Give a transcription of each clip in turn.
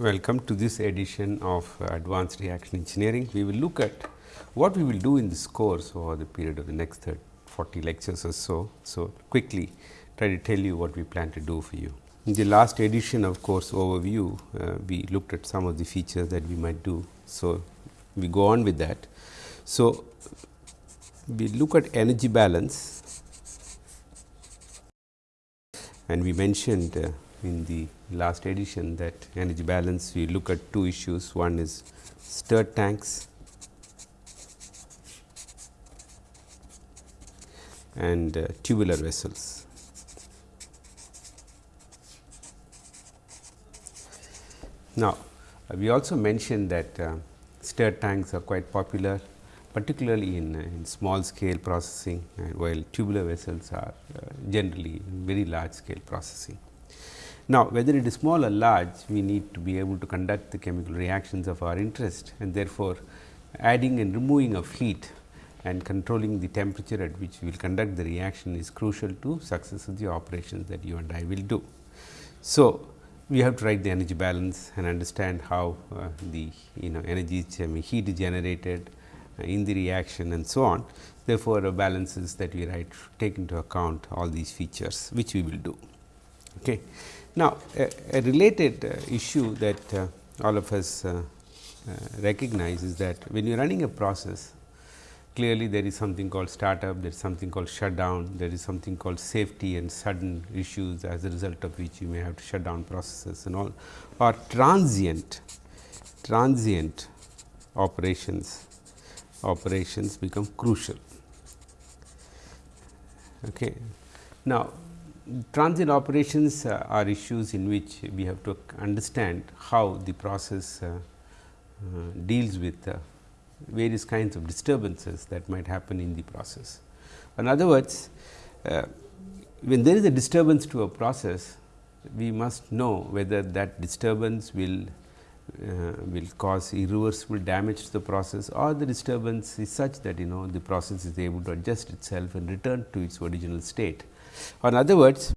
Welcome to this edition of Advanced Reaction Engineering. We will look at what we will do in this course over the period of the next 30, 40 lectures or so. So, quickly try to tell you what we plan to do for you. In the last edition of course overview, uh, we looked at some of the features that we might do. So, we go on with that. So, we look at energy balance and we mentioned uh, in the last edition that energy balance we look at two issues one is stirred tanks and uh, tubular vessels. Now, uh, we also mentioned that uh, stirred tanks are quite popular particularly in, uh, in small scale processing while tubular vessels are uh, generally very large scale processing. Now, whether it is small or large, we need to be able to conduct the chemical reactions of our interest and therefore, adding and removing of heat and controlling the temperature at which we will conduct the reaction is crucial to success of the operations that you and I will do. So, we have to write the energy balance and understand how uh, the you know energy I mean heat is generated uh, in the reaction and so on. Therefore, balances that we write take into account all these features which we will do. Okay. Now, a, a related uh, issue that uh, all of us uh, recognize is that when you are running a process, clearly there is something called startup, there is something called shutdown, there is something called safety and sudden issues as a result of which you may have to shut down processes and all or transient, transient operations, operations become crucial. Okay. Now, transient operations uh, are issues in which we have to understand how the process uh, uh, deals with various kinds of disturbances that might happen in the process. In other words, when there is a disturbance to a process, we must know whether that disturbance will uh, will cause irreversible damage to the process or the disturbance is such that you know the process is able to adjust itself and return to its original state. In other words,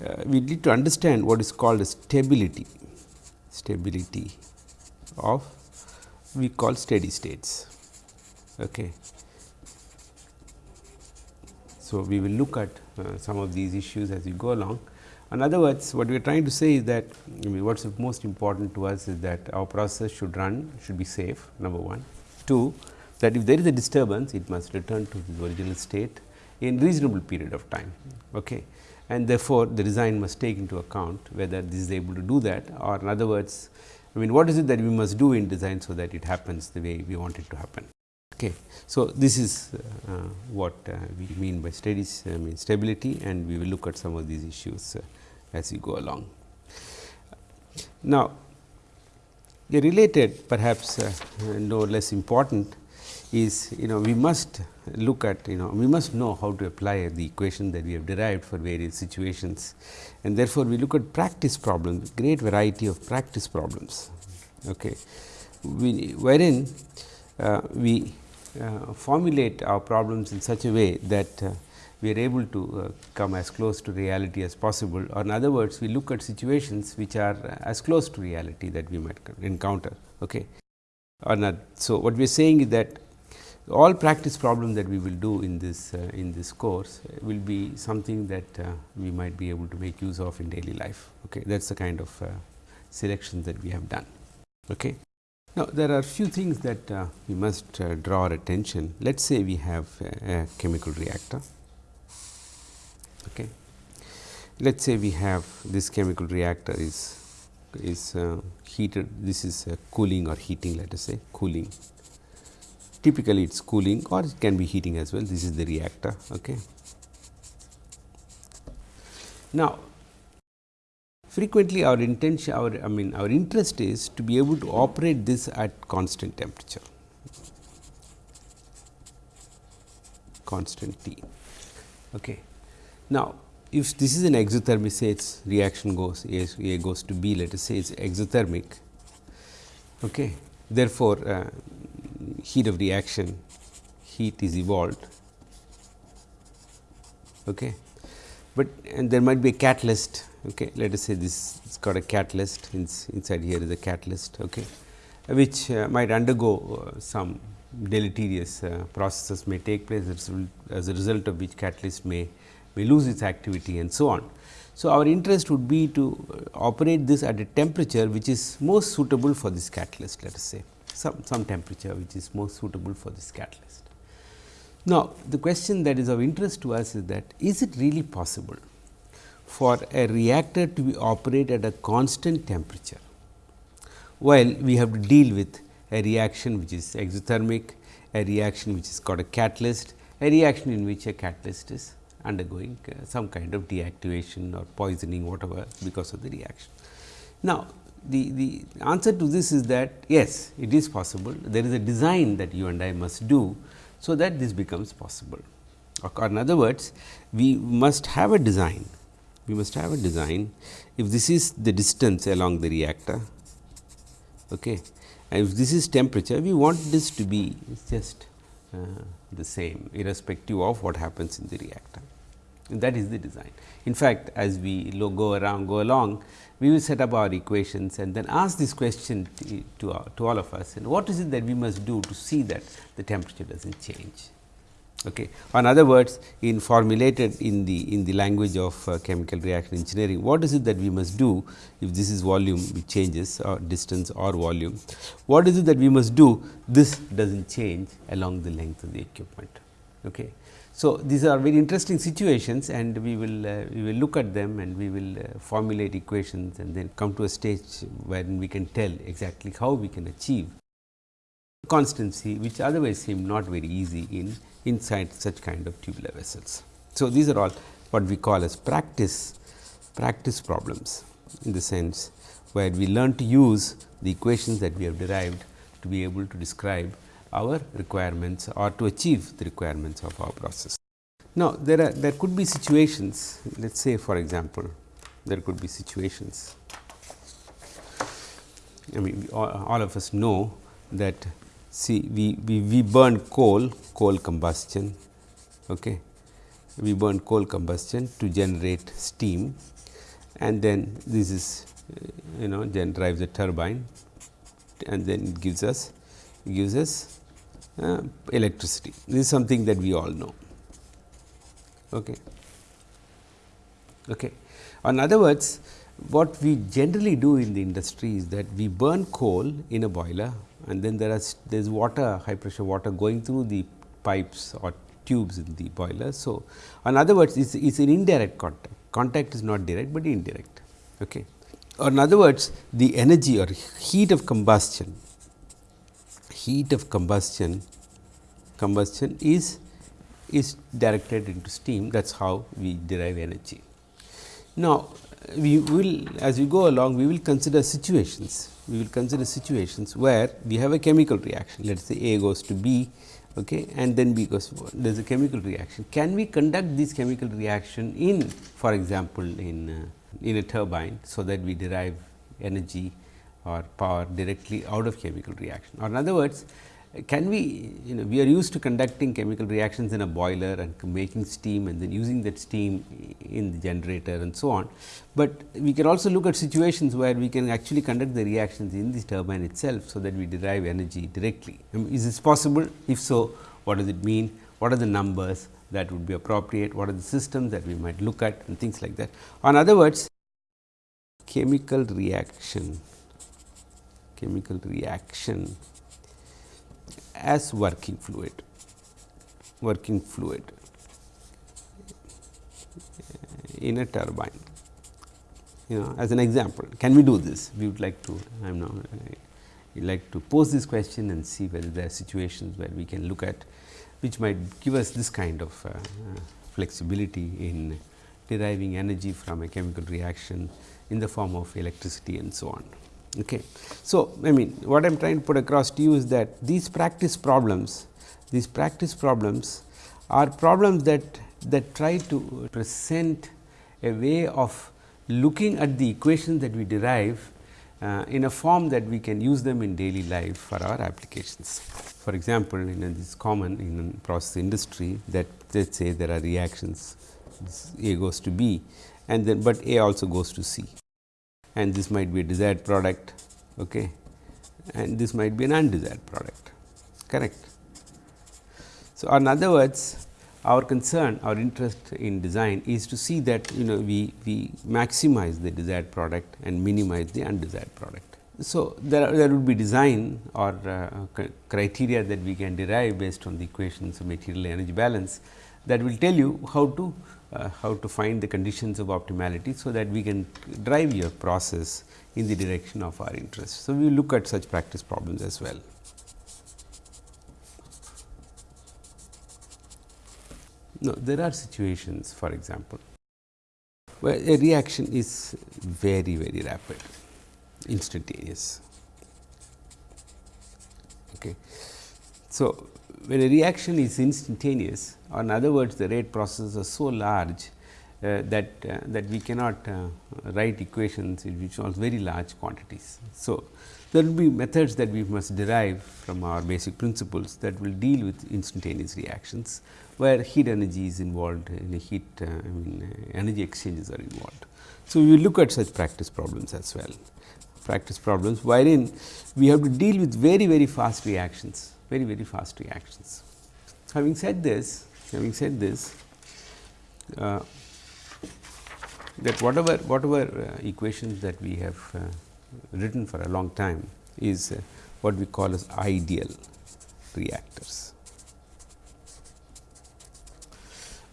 uh, we need to understand what is called stability, stability of we call steady states. Okay. So, we will look at uh, some of these issues as we go along. In other words, what we are trying to say is that I mean, what is most important to us is that our process should run, should be safe number 1. 2, that if there is a disturbance, it must return to the original state in reasonable period of time. Okay. And therefore, the design must take into account whether this is able to do that or in other words, I mean what is it that we must do in design, so that it happens the way we want it to happen. Okay. So, this is uh, what uh, we mean by steady mean stability and we will look at some of these issues uh, as we go along. Now, related perhaps uh, no less important is you know we must look at you know we must know how to apply the equation that we have derived for various situations and therefore, we look at practice problems great variety of practice problems okay. we, wherein uh, we uh, formulate our problems in such a way that uh, we are able to uh, come as close to reality as possible or in other words we look at situations which are as close to reality that we might encounter. Okay. Or not. So, what we are saying is that all practice problems that we will do in this uh, in this course will be something that uh, we might be able to make use of in daily life. Okay. That is the kind of uh, selections that we have done. Okay. Now, there are few things that uh, we must uh, draw our attention. Let us say we have a, chemical reactor. Okay. Let us say we have this chemical reactor is is uh, heated. This is cooling or heating. Let us say cooling typically it is cooling or it can be heating as well this is the reactor. Okay. Now, frequently our intention our I mean our interest is to be able to operate this at constant temperature constant T. Okay. Now, if this is an exothermic say its reaction goes A, A goes to B let us say it is exothermic. Okay. Therefore, uh, heat of reaction heat is evolved. Okay. but and there might be a catalyst. Okay, let us say this it's got a catalyst inside here is a catalyst, okay, which uh, might undergo uh, some deleterious uh, processes may take place as, as a result of which catalyst may may lose its activity and so on. So, our interest would be to uh, operate this at a temperature which is most suitable for this catalyst let us say some, some temperature which is most suitable for this catalyst. Now, the question that is of interest to us is that is it really possible for a reactor to be operate at a constant temperature, while we have to deal with a reaction which is exothermic, a reaction which is called a catalyst, a reaction in which a catalyst is undergoing uh, some kind of deactivation or poisoning whatever because of the reaction. Now, the, the answer to this is that yes, it is possible. There is a design that you and I must do, so that this becomes possible. Or in other words, we must have a design. We must have a design. If this is the distance along the reactor, okay, and if this is temperature, we want this to be just uh, the same irrespective of what happens in the reactor. And that is the design. In fact, as we go around go along, we will set up our equations and then ask this question to, to, our, to all of us and what is it that we must do to see that the temperature does not change. Okay. In other words, in formulated in the in the language of uh, chemical reaction engineering, what is it that we must do if this is volume which changes or distance or volume? What is it that we must do? This does not change along the length of the equipment. Okay. So, these are very interesting situations and we will uh, we will look at them and we will uh, formulate equations and then come to a stage when we can tell exactly how we can achieve constancy which otherwise seem not very easy in inside such kind of tubular vessels. So, these are all what we call as practice practice problems in the sense where we learn to use the equations that we have derived to be able to describe our requirements or to achieve the requirements of our process. Now, there are there could be situations let us say for example, there could be situations I mean all, of us know that see we, we, we burn coal, coal combustion okay. we burn coal combustion to generate steam and then this is you know then drives a turbine and then it gives us gives us uh, electricity. This is something that we all know. Okay. Okay. In other words, what we generally do in the industry is that we burn coal in a boiler and then there is there is water high pressure water going through the pipes or tubes in the boiler. So, in other words it is an indirect contact, contact is not direct, but indirect. Okay. Or in other words the energy or heat of combustion heat of combustion combustion is is directed into steam that is how we derive energy. Now, we will as we go along we will consider situations we will consider situations where we have a chemical reaction let us say A goes to B okay, and then B goes there is a chemical reaction. Can we conduct this chemical reaction in for example, in uh, in a turbine so that we derive energy or power directly out of chemical reaction or in other words can we you know we are used to conducting chemical reactions in a boiler and making steam and then using that steam in the generator and so on. But we can also look at situations where we can actually conduct the reactions in the turbine itself. So, that we derive energy directly. Um, is this possible? If so, what does it mean? What are the numbers that would be appropriate? What are the systems that we might look at and things like that. In other words, chemical reaction chemical reaction as working fluid, working fluid in a turbine. You know as an example, can we do this? We would like to I am now we like to pose this question and see whether there are situations where we can look at which might give us this kind of uh, uh, flexibility in deriving energy from a chemical reaction in the form of electricity and so on. Okay. So, I mean what I am trying to put across to you is that these practice problems, these practice problems are problems that that try to present a way of looking at the equations that we derive uh, in a form that we can use them in daily life for our applications. For example, in this common in process industry that let us say there are reactions A goes to B and then, but A also goes to C and this might be a desired product okay, and this might be an undesired product correct. So, in other words our concern our interest in design is to see that you know we, we maximize the desired product and minimize the undesired product. So, there, there would be design or uh, criteria that we can derive based on the equations of material energy balance that will tell you how to uh, how to find the conditions of optimality. So, that we can drive your process in the direction of our interest. So, we will look at such practice problems as well. No, there are situations for example, where a reaction is very very rapid instantaneous. Okay. So, when a reaction is instantaneous or in other words the rate processes are so large uh, that uh, that we cannot uh, write equations which are very large quantities. So, there will be methods that we must derive from our basic principles that will deal with instantaneous reactions, where heat energy is involved in a heat uh, I mean uh, energy exchanges are involved. So, we will look at such practice problems as well practice problems wherein we have to deal with very very fast reactions very very fast reactions. Having said this having said this uh, that whatever whatever uh, equations that we have uh, written for a long time is uh, what we call as ideal reactors.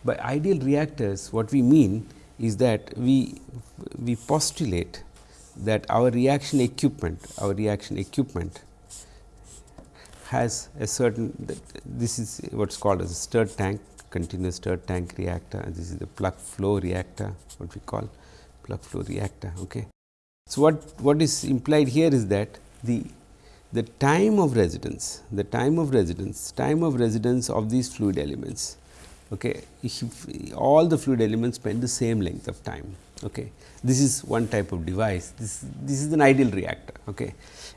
By ideal reactors what we mean is that we we postulate that our reaction equipment our reaction equipment has a certain this is what is called as a stirred tank continuous stirred tank reactor and this is the plug flow reactor what we call plug flow reactor. Okay. So, what, what is implied here is that the the time of residence the time of residence time of residence of these fluid elements okay, if all the fluid elements spend the same length of time. Okay. This is one type of device this this is an ideal reactor. Okay.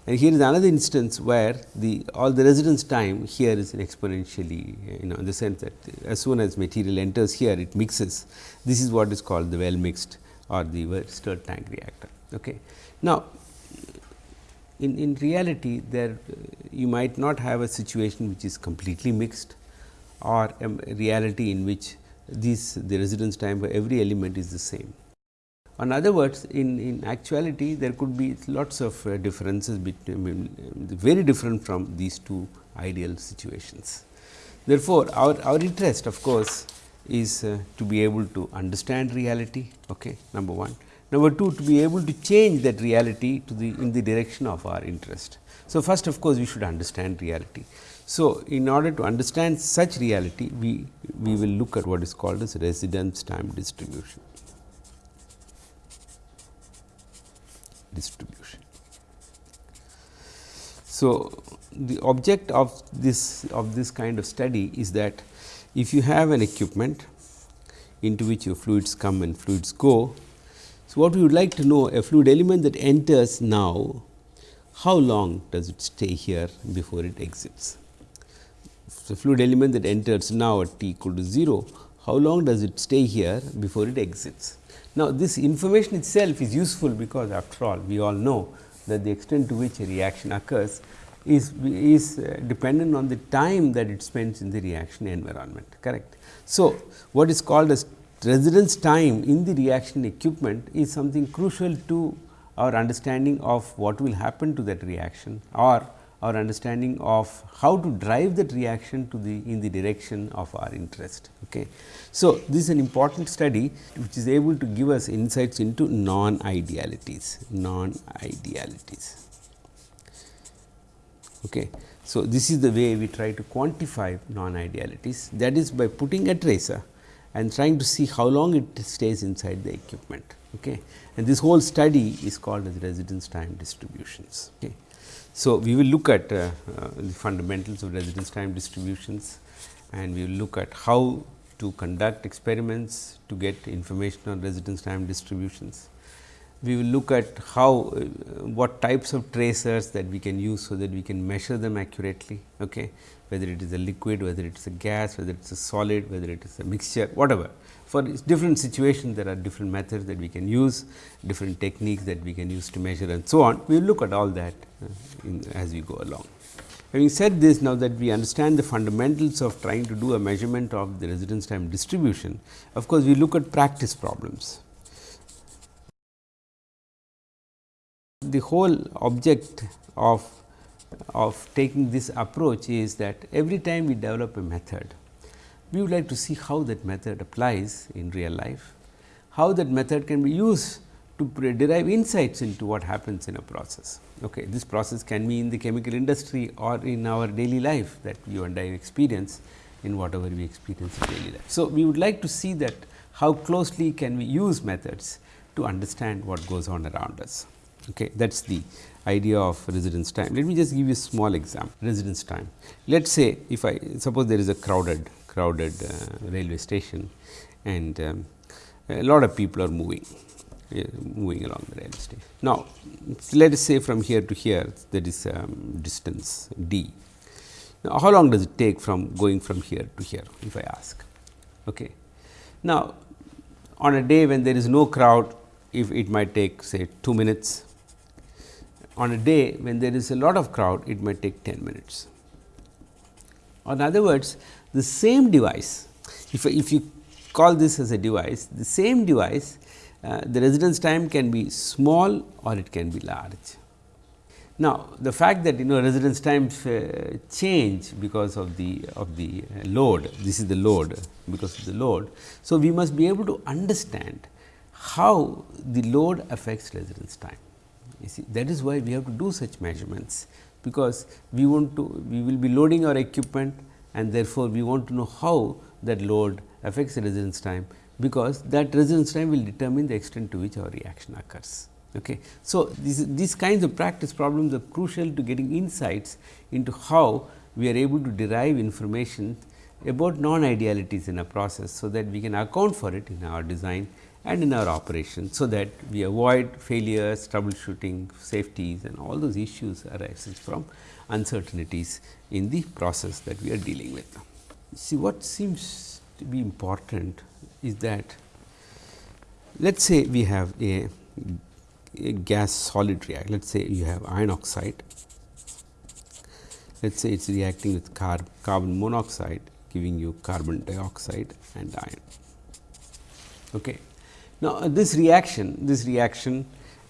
And here is another instance where the all the residence time here is exponentially you know in the sense that as soon as material enters here it mixes. This is what is called the well mixed or the stirred tank reactor. Okay. Now, in, in reality there you might not have a situation which is completely mixed or a reality in which this the residence time for every element is the same. In other words, in, in actuality there could be lots of uh, differences between very different from these two ideal situations. Therefore, our, our interest of course, is uh, to be able to understand reality okay, number 1. Number 2 to be able to change that reality to the in the direction of our interest. So, first of course, we should understand reality. So, in order to understand such reality, we, we will look at what is called as residence time distribution. Distribution. So, the object of this of this kind of study is that if you have an equipment into which your fluids come and fluids go. So, what we would like to know a fluid element that enters now how long does it stay here before it exits. So, fluid element that enters now at t equal to 0 how long does it stay here before it exits. Now, this information itself is useful because after all we all know that the extent to which a reaction occurs is, is uh, dependent on the time that it spends in the reaction environment correct. So, what is called as residence time in the reaction equipment is something crucial to our understanding of what will happen to that reaction or our understanding of how to drive that reaction to the in the direction of our interest. Okay. So, this is an important study which is able to give us insights into non idealities, non idealities. Okay. So, this is the way we try to quantify non idealities that is by putting a tracer and trying to see how long it stays inside the equipment. Okay. And this whole study is called as residence time distributions. Okay. So, we will look at uh, uh, the fundamentals of residence time distributions and we will look at how to conduct experiments to get information on residence time distributions. we will look at how uh, what types of tracers that we can use, so that we can measure them accurately. Okay. Whether it is a liquid, whether it is a gas, whether it is a solid, whether it is a mixture, whatever. For different situations, there are different methods that we can use, different techniques that we can use to measure and so on. We will look at all that uh, in, as we go along. Having said this, now that we understand the fundamentals of trying to do a measurement of the residence time distribution, of course, we look at practice problems. The whole object of, of taking this approach is that every time we develop a method, we would like to see how that method applies in real life, how that method can be used to derive insights into what happens in a process. Okay. This process can be in the chemical industry or in our daily life that you and I experience in whatever we experience in daily life. So, we would like to see that how closely can we use methods to understand what goes on around us. Okay. That is the idea of residence time. Let me just give you a small example residence time. Let us say if I suppose there is a crowded crowded uh, railway station and um, a lot of people are moving moving along the railway station. Now, let us say from here to here that is um, distance d. Now, how long does it take from going from here to here if I ask? Okay. Now, on a day when there is no crowd if it might take say 2 minutes, on a day when there is a lot of crowd it might take 10 minutes. In other words, the same device if, if you call this as a device, the same device uh, the residence time can be small or it can be large. Now, the fact that you know residence times uh, change because of the of the load, this is the load because of the load. So, we must be able to understand how the load affects residence time. You see that is why we have to do such measurements, because we want to we will be loading our equipment and therefore, we want to know how that load affects the residence time because that residence time will determine the extent to which our reaction occurs. Okay. So, these, these kinds of practice problems are crucial to getting insights into how we are able to derive information about non-idealities in a process. So, that we can account for it in our design and in our operation. So, that we avoid failures, troubleshooting, safeties and all those issues arises from uncertainties in the process that we are dealing with. See what seems to be important is that let us say we have a, a gas solid react. Let us say you have iron oxide, let us say it is reacting with carb, carbon monoxide giving you carbon dioxide and iron. Okay. Now, uh, this reaction, this reaction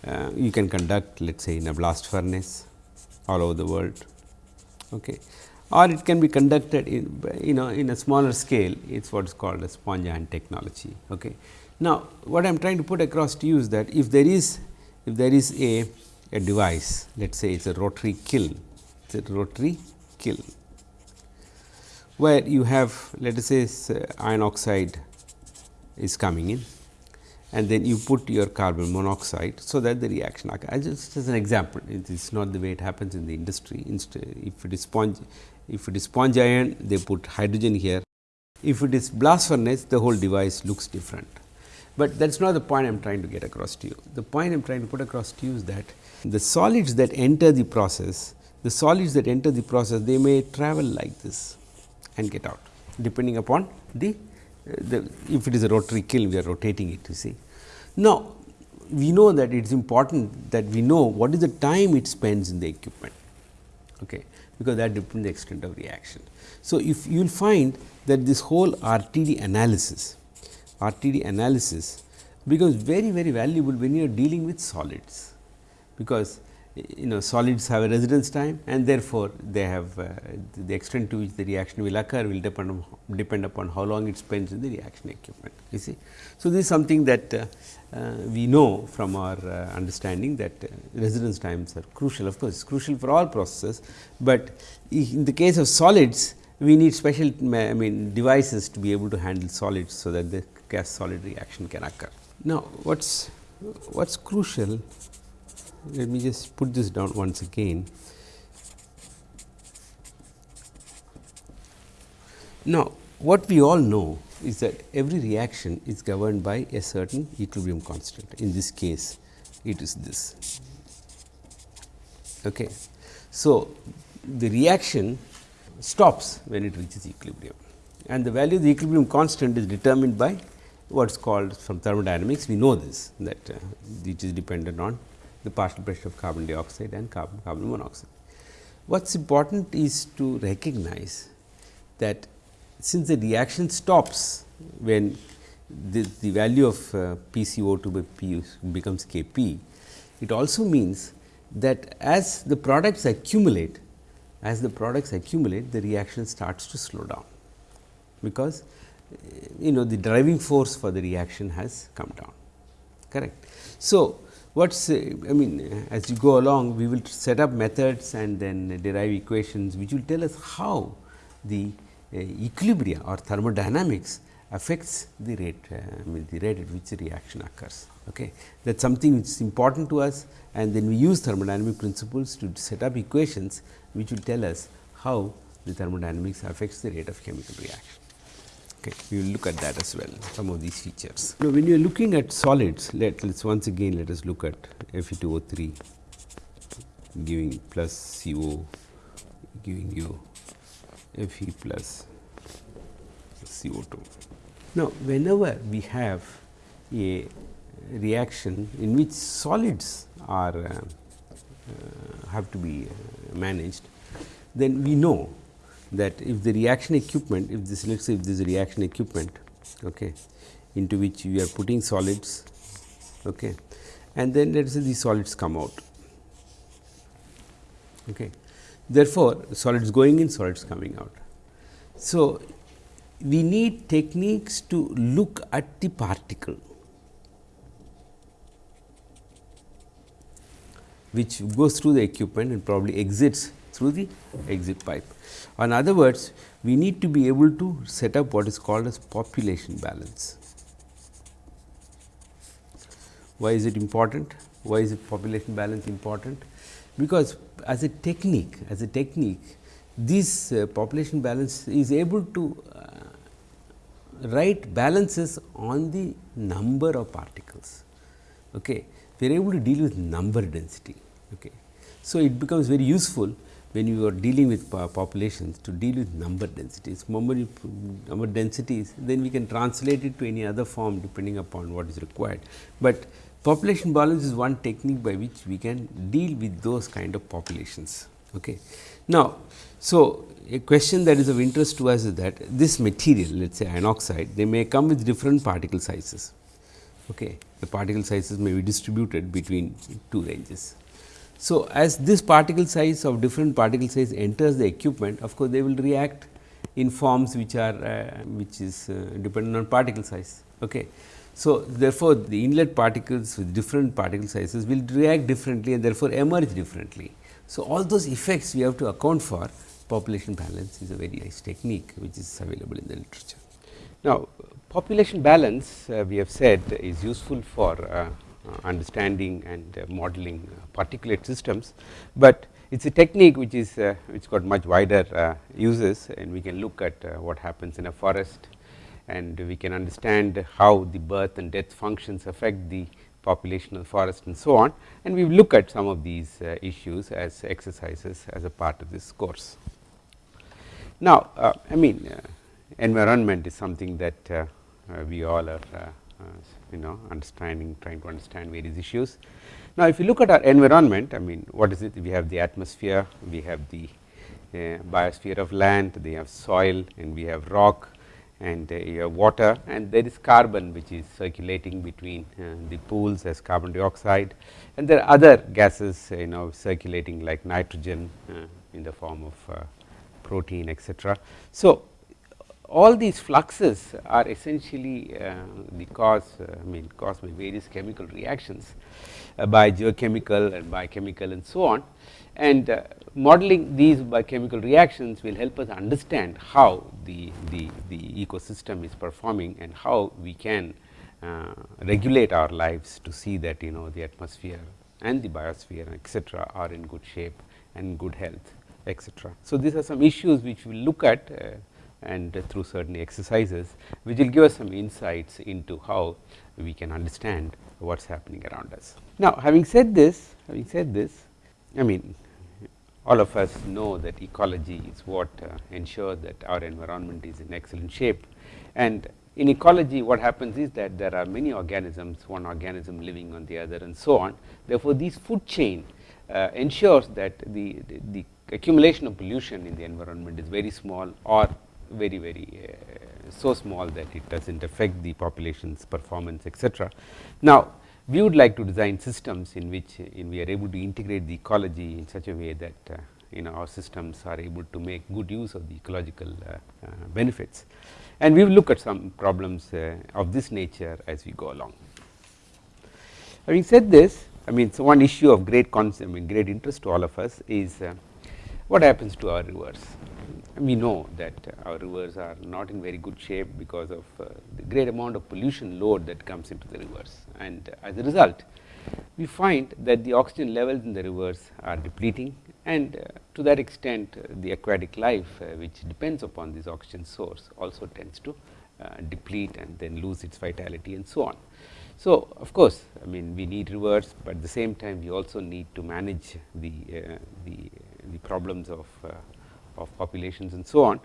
uh, you can conduct let us say in a blast furnace all over the world. Okay or it can be conducted in you know in a smaller scale it is what is called a sponge iron technology. Okay. Now, what I am trying to put across to you is that if there is if there is a, a device let us say it is a rotary kiln it is a rotary kiln where you have let us say iron oxide is coming in and then you put your carbon monoxide. So, that the reaction occurs just as an example it is not the way it happens in the industry if it is sponge if it is sponge iron, they put hydrogen here. If it is blast furnace, the whole device looks different. But that is not the point I am trying to get across to you. The point I am trying to put across to you is that the solids that enter the process, the solids that enter the process, they may travel like this and get out, depending upon the, the if it is a rotary kiln, we are rotating it, you see. Now, we know that it is important that we know what is the time it spends in the equipment. Okay because that depends the extent of reaction. So, if you will find that this whole RTD analysis, RTD analysis becomes very very valuable when you are dealing with solids, because you know solids have a residence time and therefore, they have uh, the extent to which the reaction will occur will depend on depend upon how long it spends in the reaction equipment you see. So, this is something that uh, we know from our uh, understanding that uh, residence times are crucial of course, it is crucial for all processes, but in the case of solids we need special I mean devices to be able to handle solids. So, that the gas solid reaction can occur. Now, what is what is crucial let me just put this down once again. Now, what we all know is that every reaction is governed by a certain equilibrium constant. In this case, it is this. Okay. So, the reaction stops when it reaches equilibrium and the value of the equilibrium constant is determined by what is called from thermodynamics we know this that uh, it is dependent on the partial pressure of carbon dioxide and carbon carbon monoxide. What is important is to recognize that since the reaction stops when the, the value of uh, PCO2 by P becomes K p, it also means that as the products accumulate, as the products accumulate the reaction starts to slow down, because you know the driving force for the reaction has come down correct. So, what is I mean as you go along we will set up methods and then derive equations which will tell us how the uh, equilibria or thermodynamics affects the rate uh, the rate at which the reaction occurs. Okay. That is something which is important to us and then we use thermodynamic principles to set up equations which will tell us how the thermodynamics affects the rate of chemical reaction. Okay. We will look at that as well some of these features. Now, when you are looking at solids let us once again let us look at Fe2O3 giving plus CO giving you Fe plus CO2. Now, whenever we have a reaction in which solids are uh, uh, have to be uh, managed, then we know that if the reaction equipment, if this let us say if this reaction equipment okay, into which we are putting solids okay, and then let us say these solids come out. Okay. Therefore, solids going in, solids coming out. So, we need techniques to look at the particle which goes through the equipment and probably exits through the exit pipe. In other words, we need to be able to set up what is called as population balance. Why is it important? Why is population balance important? Because as a technique, as a technique, this uh, population balance is able to uh, write balances on the number of particles. Okay. We are able to deal with number density. Okay. So, it becomes very useful when you are dealing with populations to deal with number densities. Number, number densities then we can translate it to any other form depending upon what is required. But population balance is one technique by which we can deal with those kind of populations. Okay. Now, so a question that is of interest to us is that this material let us say iron oxide they may come with different particle sizes. Okay. The particle sizes may be distributed between two ranges. So, as this particle size of different particle size enters the equipment of course, they will react in forms which are uh, which is uh, dependent on particle size. Okay. So, therefore, the inlet particles with different particle sizes will react differently and therefore, emerge differently. So, all those effects we have to account for population balance is a very nice technique which is available in the literature. Now, population balance uh, we have said is useful for uh, uh, understanding and uh, modeling uh, particulate systems, but it is a technique which is which got much wider uses and we can look at what happens in a forest and we can understand how the birth and death functions affect the population of the forest and so on and we will look at some of these uh, issues as exercises as a part of this course. Now, uh, I mean uh, environment is something that we all are you know understanding trying to understand various issues. Now, if you look at our environment I mean what is it we have the atmosphere, we have the uh, biosphere of land, we have soil and we have rock and uh, water and there is carbon which is circulating between uh, the pools as carbon dioxide and there are other gases you know circulating like nitrogen uh, in the form of uh, protein etc. So, all these fluxes are essentially uh, the cause uh, I mean caused by various chemical reactions uh, by geochemical and biochemical and so on and uh, modeling these biochemical reactions will help us understand how the, the, the ecosystem is performing and how we can uh, regulate our lives to see that you know the atmosphere and the biosphere etc., are in good shape and good health etc. So, these are some issues which we will look at uh, and through certain exercises which will give us some insights into how we can understand what is happening around us. Now, having said this, having said this, I mean all of us know that ecology is what uh, ensures that our environment is in excellent shape and in ecology what happens is that there are many organisms one organism living on the other and so on therefore this food chain uh, ensures that the, the, the, accumulation of pollution in the environment is very small or very very uh, so small that it does not affect the population's performance etc. Now, we would like to design systems in which in we are able to integrate the ecology in such a way that uh, you know our systems are able to make good use of the ecological uh, uh, benefits and we will look at some problems uh, of this nature as we go along. Having said this I mean so one issue of great I mean great interest to all of us is uh, what happens to our rivers we know that our rivers are not in very good shape because of uh, the great amount of pollution load that comes into the rivers and as a result we find that the oxygen levels in the rivers are depleting and uh, to that extent uh, the aquatic life uh, which depends upon this oxygen source also tends to uh, deplete and then lose its vitality and so on. So, of course, I mean we need rivers, but at the same time we also need to manage the, uh, the, the problems of of populations and so on.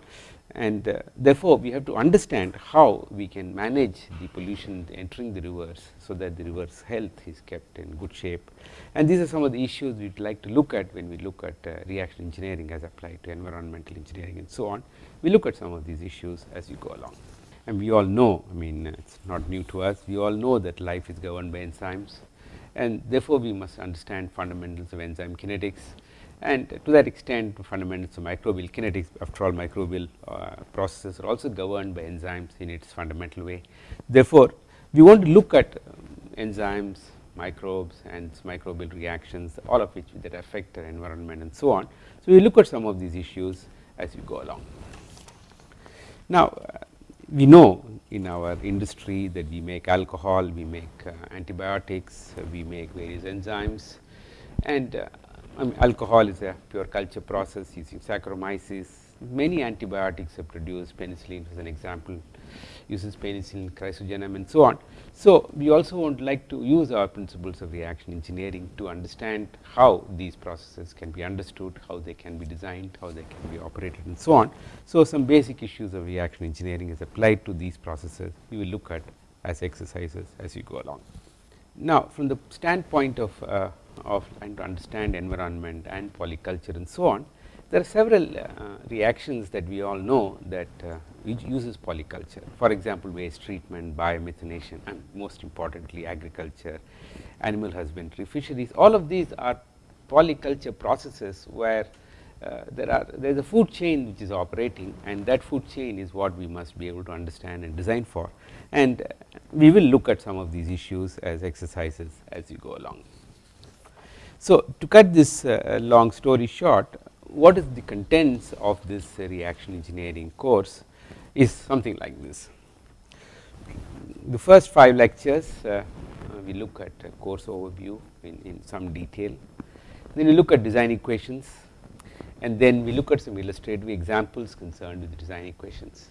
And uh, therefore, we have to understand how we can manage the pollution entering the rivers, so that the river's health is kept in good shape. And these are some of the issues we would like to look at when we look at uh, reaction engineering as applied to environmental engineering and so on. We look at some of these issues as we go along. And we all know, I mean it is not new to us, we all know that life is governed by enzymes and therefore, we must understand fundamentals of enzyme kinetics and to that extent fundamentals of microbial kinetics after all microbial uh, processes are also governed by enzymes in its fundamental way. Therefore, we want to look at um, enzymes, microbes and microbial reactions all of which that affect our environment and so on. So, we look at some of these issues as we go along. Now, uh, we know in our industry that we make alcohol, we make uh, antibiotics, we make various enzymes and uh, I mean alcohol is a pure culture process using Saccharomyces. Many antibiotics are produced, penicillin as an example uses Penicillium, chrysogenum and so on. So, we also want like to use our principles of reaction engineering to understand how these processes can be understood, how they can be designed, how they can be operated and so on. So, some basic issues of reaction engineering is applied to these processes we will look at as exercises as we go along. Now, from the standpoint of uh, of trying to understand environment and polyculture and so on, there are several uh, reactions that we all know that uh, which uses polyculture. For example, waste treatment, biomethanation and most importantly agriculture, animal husbandry, fisheries all of these are polyculture processes where uh, there are there is a food chain which is operating and that food chain is what we must be able to understand and design for and we will look at some of these issues as exercises as we go along. So, to cut this uh, long story short what is the contents of this reaction engineering course is something like this. The first 5 lectures uh, we look at course overview in, in some detail, then we look at design equations and then we look at some illustrative examples concerned with design equations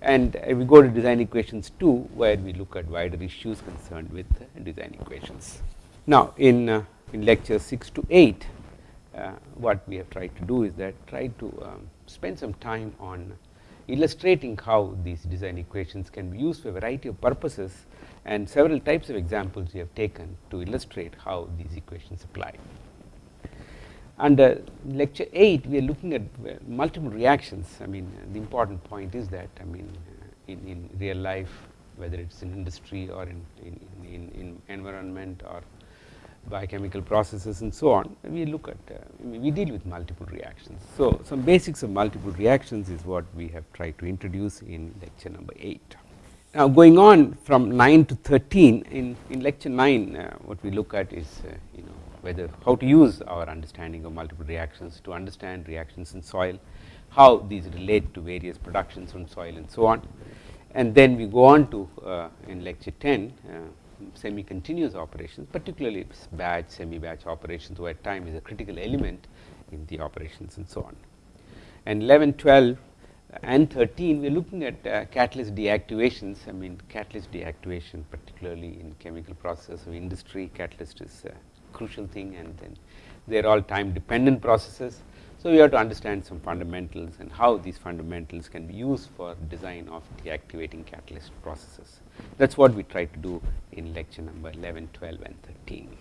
and uh, we go to design equations 2 where we look at wider issues concerned with design equations. Now, in in lecture 6 to 8 uh, what we have tried to do is that try to um, spend some time on illustrating how these design equations can be used for a variety of purposes and several types of examples we have taken to illustrate how these equations apply. Under lecture 8 we are looking at uh, multiple reactions I mean the important point is that I mean uh, in, in real life whether it is in industry or in, in, in, in environment or biochemical processes and so on, we look at uh, we deal with multiple reactions. So, some basics of multiple reactions is what we have tried to introduce in lecture number 8. Now, going on from 9 to 13 in, in lecture 9 uh, what we look at is uh, you know whether how to use our understanding of multiple reactions to understand reactions in soil, how these relate to various productions from soil and so on. And then we go on to uh, in lecture 10 uh, semi continuous operations particularly batch semi batch operations where time is a critical element in the operations and so on. And 11 12 and 13 we are looking at uh, catalyst deactivations. I mean catalyst deactivation particularly in chemical process of industry catalyst is a crucial thing and then they are all time dependent processes. So, we have to understand some fundamentals and how these fundamentals can be used for design of deactivating catalyst processes. That is what we try to do in lecture number 11, 12 and 13.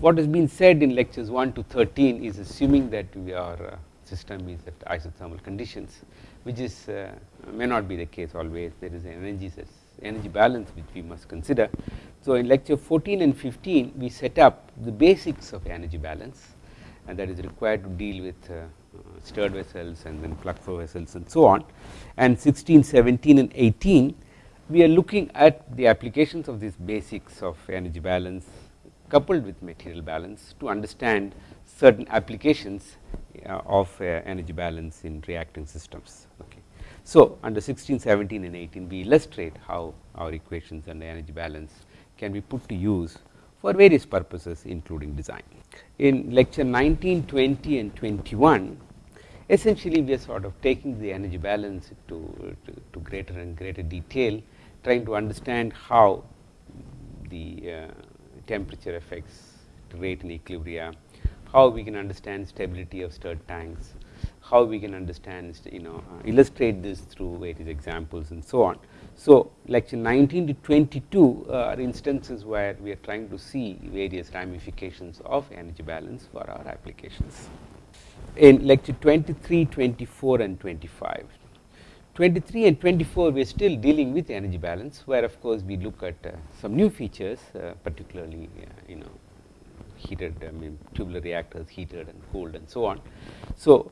What has been said in lectures 1 to 13 is assuming that we are uh, system is at isothermal conditions which is uh, may not be the case always there is an energy energy balance which we must consider. So, in lecture 14 and 15 we set up the basics of energy balance and that is required to deal with uh, stirred vessels and then plug flow vessels and so on and 16, 17 and 18 we are looking at the applications of these basics of energy balance coupled with material balance to understand certain applications uh, of uh, energy balance in reacting systems. Okay. So, under 16, 17 and 18 we illustrate how our equations and energy balance can be put to use for various purposes including design. In lecture 19, 20 and 21 essentially we are sort of taking the energy balance to, to, to greater and greater detail trying to understand how the uh, temperature affects rate and equilibria, how we can understand stability of stirred tanks, how we can understand you know uh, illustrate this through various examples and so on. So, lecture 19 to 22 uh, are instances where we are trying to see various ramifications of energy balance for our applications. In lecture 23, 24 and 25, 23 and 24 we are still dealing with energy balance where of course we look at uh, some new features uh, particularly uh, you know heated I mean tubular reactors heated and cooled and so on. So,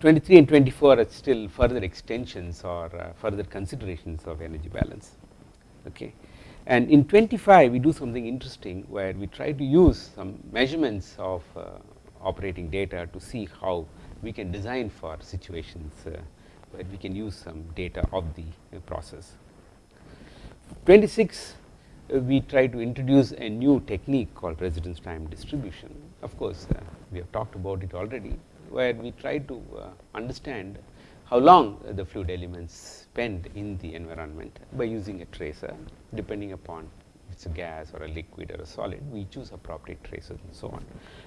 23 and 24 are still further extensions or uh, further considerations of energy balance. Okay. And in 25 we do something interesting where we try to use some measurements of uh, operating data to see how we can design for situations uh, where we can use some data of the uh, process. 26 uh, we try to introduce a new technique called residence time distribution. Of course, uh, we have talked about it already where we try to uh, understand how long the fluid elements spend in the environment by using a tracer depending upon if it is a gas or a liquid or a solid we choose appropriate tracers and so on.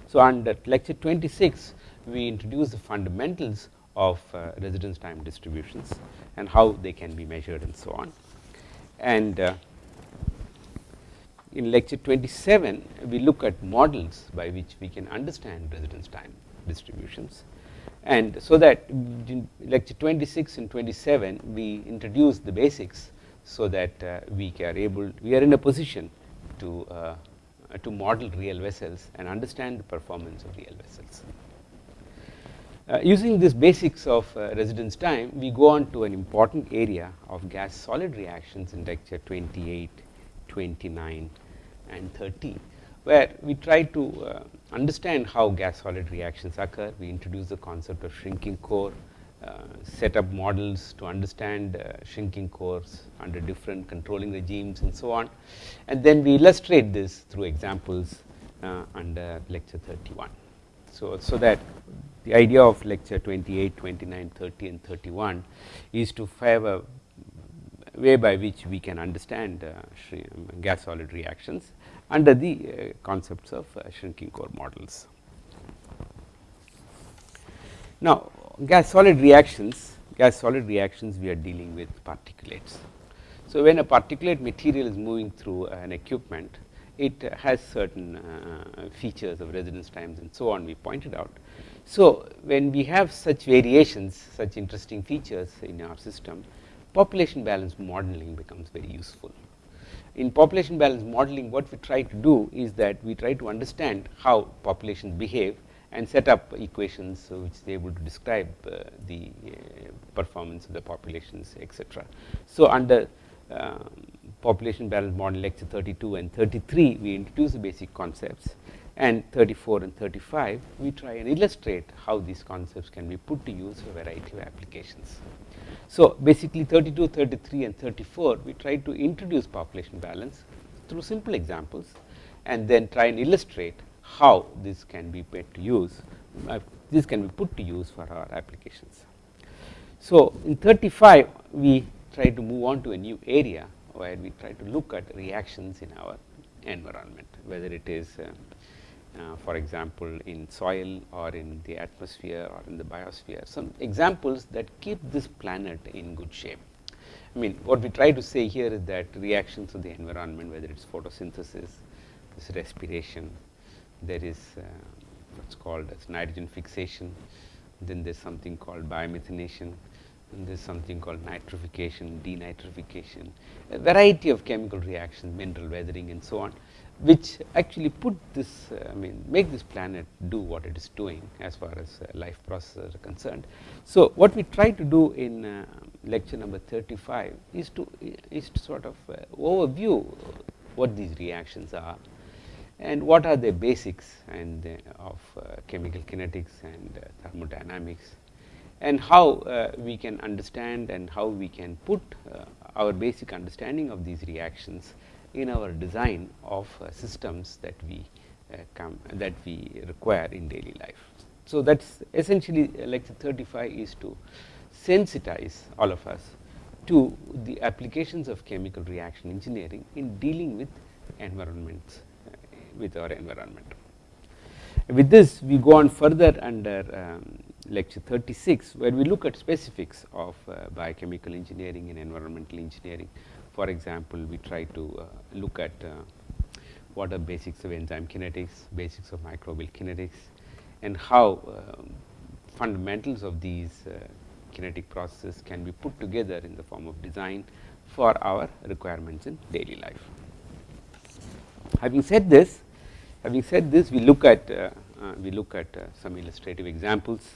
So, under lecture 26 we introduce the fundamentals of uh, residence time distributions and how they can be measured and so on. And uh, in lecture 27 we look at models by which we can understand residence time distributions and so that in lecture 26 and 27 we introduce the basics so that uh, we are able we are in a position to uh, to model real vessels and understand the performance of real vessels. Uh, using this basics of uh, residence time we go on to an important area of gas solid reactions in lecture 28, 29 and 30 where we try to uh, understand how gas solid reactions occur. We introduce the concept of shrinking core, uh, set up models to understand uh, shrinking cores under different controlling regimes and so on. And then we illustrate this through examples uh, under lecture 31. So, so that the idea of lecture 28, 29, 30 and 31 is to have a way by which we can understand uh, gas solid reactions under the uh, concepts of uh, shrinking core models. Now, gas solid reactions, gas solid reactions we are dealing with particulates. So, when a particulate material is moving through an equipment, it has certain uh, features of residence times and so on we pointed out. So, when we have such variations, such interesting features in our system, population balance modeling becomes very useful in population balance modeling what we try to do is that we try to understand how populations behave and set up equations which is able to describe uh, the uh, performance of the populations etc. So, under uh, population balance model lecture 32 and 33 we introduce the basic concepts and 34 and 35 we try and illustrate how these concepts can be put to use for a variety of applications. So, basically 32, 33 and 34 we try to introduce population balance through simple examples and then try and illustrate how this can be put to use uh, this can be put to use for our applications. So, in 35 we try to move on to a new area where we try to look at reactions in our environment whether it is uh, uh, for example, in soil or in the atmosphere or in the biosphere some examples that keep this planet in good shape. I mean what we try to say here is that reactions of the environment whether it is photosynthesis, this respiration, there is uh, what is called as nitrogen fixation, then there is something called biomethanation, and there is something called nitrification, denitrification, a variety of chemical reactions, mineral weathering and so on which actually put this uh, I mean make this planet do what it is doing as far as uh, life processes are concerned. So, what we try to do in uh, lecture number 35 is to is to sort of overview what these reactions are and what are the basics and of chemical kinetics and thermodynamics and how we can understand and how we can put our basic understanding of these reactions in our design of uh, systems that we uh, come that we require in daily life. So, that is essentially uh, lecture 35 is to sensitize all of us to the applications of chemical reaction engineering in dealing with environments with our environment. With this we go on further under um, lecture 36 where we look at specifics of uh, biochemical engineering and environmental engineering for example, we try to uh, look at uh, what are basics of enzyme kinetics, basics of microbial kinetics and how um, fundamentals of these uh, kinetic processes can be put together in the form of design for our requirements in daily life. Having said this, having said this we look at uh, uh, we look at uh, some illustrative examples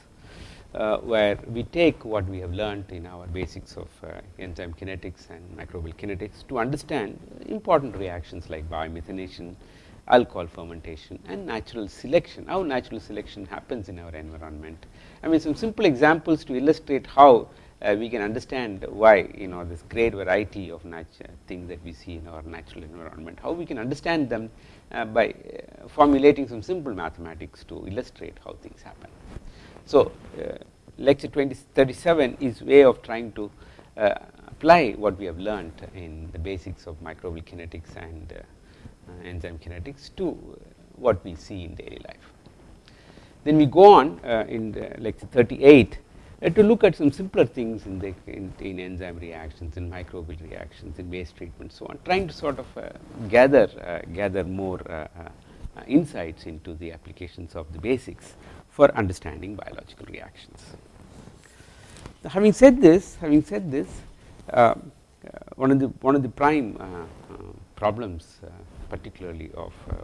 where we take what we have learned in our basics of uh, enzyme kinetics and microbial kinetics to understand important reactions like biomethanation, alcohol fermentation and natural selection, how natural selection happens in our environment. I mean some simple examples to illustrate how uh, we can understand why you know this great variety of things that we see in our natural environment, how we can understand them uh, by uh, formulating some simple mathematics to illustrate how things happen. So, uh, lecture 20, 37 is way of trying to uh, apply what we have learned in the basics of microbial kinetics and uh, enzyme kinetics to what we see in daily life. Then we go on in lecture 38 uh, to look at some simpler things in the in, in, enzyme reactions in microbial reactions in waste treatment so on trying to sort of uh, gather uh, gather more insights into the applications of the basics for understanding biological reactions. Having said this, having said this, uh, uh, one of the one of the prime uh, uh problems, uh, particularly of uh,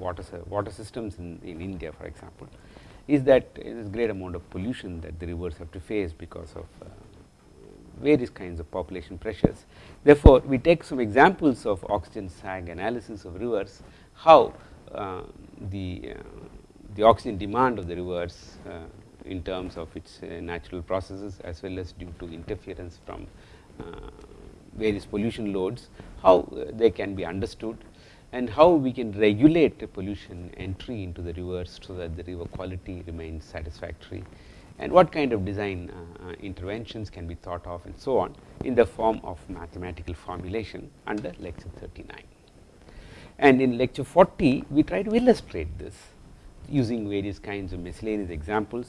water water systems in, in India, for example, is that there is great amount of pollution that the rivers have to face because of various kinds of population pressures. Therefore, we take some examples of oxygen sag analysis of rivers, how the the oxygen demand of the rivers uh, in terms of its uh, natural processes as well as due to interference from uh, various pollution loads, how they can be understood and how we can regulate the pollution entry into the rivers so that the river quality remains satisfactory and what kind of design uh, interventions can be thought of and so on in the form of mathematical formulation under lecture 39. And in lecture 40 we try to illustrate this using various kinds of miscellaneous examples.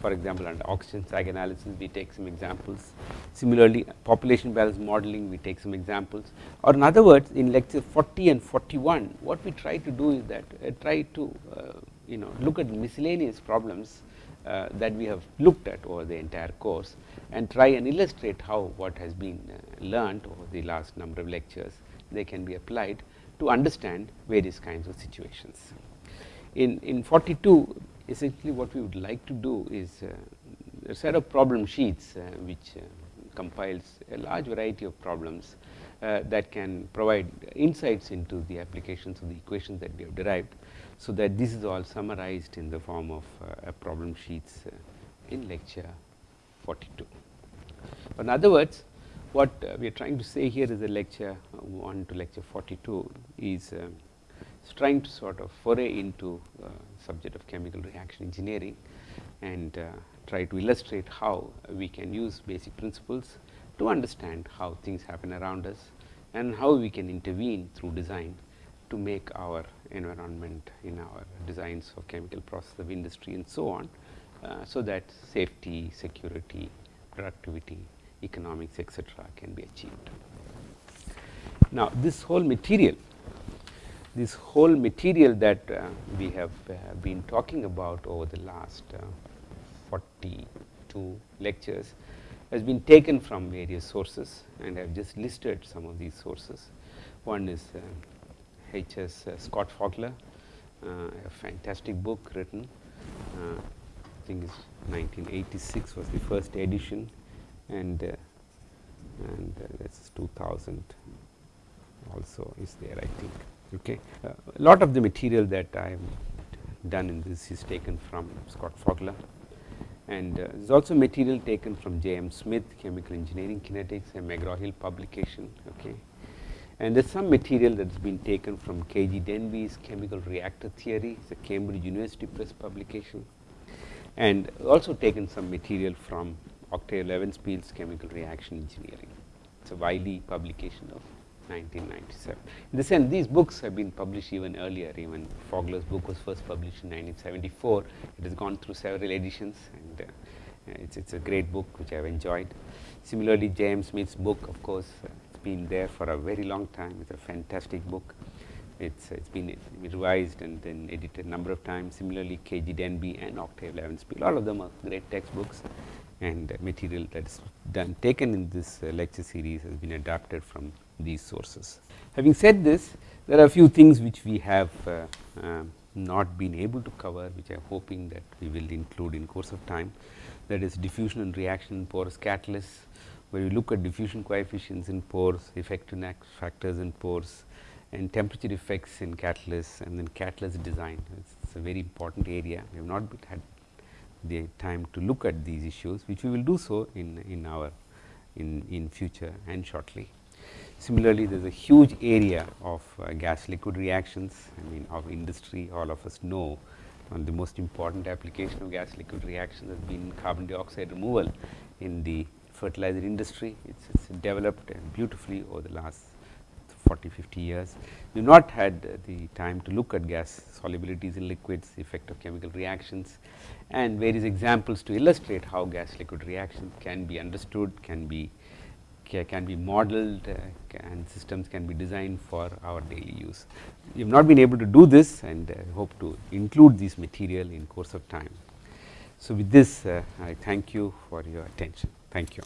For example, under oxygen sag analysis we take some examples. Similarly, population balance modeling we take some examples or in other words in lecture 40 and 41 what we try to do is that uh, try to uh, you know look at miscellaneous problems uh, that we have looked at over the entire course and try and illustrate how what has been uh, learned over the last number of lectures they can be applied to understand various kinds of situations in, in 42 essentially what we would like to do is uh, a set of problem sheets uh, which uh, compiles a large variety of problems that can provide insights into the applications of the equations that we have derived. So, that this is all summarized in the form of problem sheets in lecture 42. In other words what we are trying to say here is a lecture 1 to lecture 42 is trying to sort of foray into uh, subject of chemical reaction engineering and uh, try to illustrate how we can use basic principles to understand how things happen around us and how we can intervene through design to make our environment in our designs of chemical process of industry and so on. Uh, so that safety, security, productivity, economics etcetera can be achieved. Now, this whole material, this whole material that uh, we have uh, been talking about over the last uh, 42 lectures has been taken from various sources and I have just listed some of these sources. One is H. S. Uh, Scott Fogler, uh, a fantastic book written uh, I think it's 1986 was the first edition and and that's 2000 also is there I think. Okay. a lot of the material that I have done in this is taken from Scott Fogler and uh, there is also material taken from J. M. Smith chemical engineering kinetics a McGraw-Hill publication. Okay. And there is some material that has been taken from K. G. Denbigh's chemical reactor theory, it is a Cambridge University Press publication and also taken some material from Octave Levenspiel's chemical reaction engineering. It is a Wiley publication of 1997. In the sense these books have been published even earlier. Even Fogler's book was first published in 1974 it has gone through several editions and uh, it's it's a great book which I have enjoyed. Similarly, James Smith's book of course uh, it's been there for a very long time. It's a fantastic book. It's it's been revised and then edited a number of times. Similarly KG Denbigh and Octave Levenspiel all of them are great textbooks. And uh, material that is done taken in this uh, lecture series has been adapted from these sources. Having said this, there are a few things which we have uh, uh, not been able to cover, which I am hoping that we will include in course of time. That is diffusion and reaction in porous catalysts, where we look at diffusion coefficients in pores, effective factors in pores, and temperature effects in catalysts, and then catalyst design. It's a very important area. We have not had the time to look at these issues, which we will do so in in our in in future and shortly. Similarly, there is a huge area of uh, gas liquid reactions I mean of industry all of us know of the most important application of gas liquid reaction has been carbon dioxide removal in the fertilizer industry. It is developed beautifully over the last 40 50 years. We have not had the time to look at gas solubilities in liquids, the effect of chemical reactions and various examples to illustrate how gas liquid reactions can be understood, can be can be modeled uh, and systems can be designed for our daily use. We have not been able to do this and uh, hope to include this material in course of time. So, with this uh, I thank you for your attention. Thank you.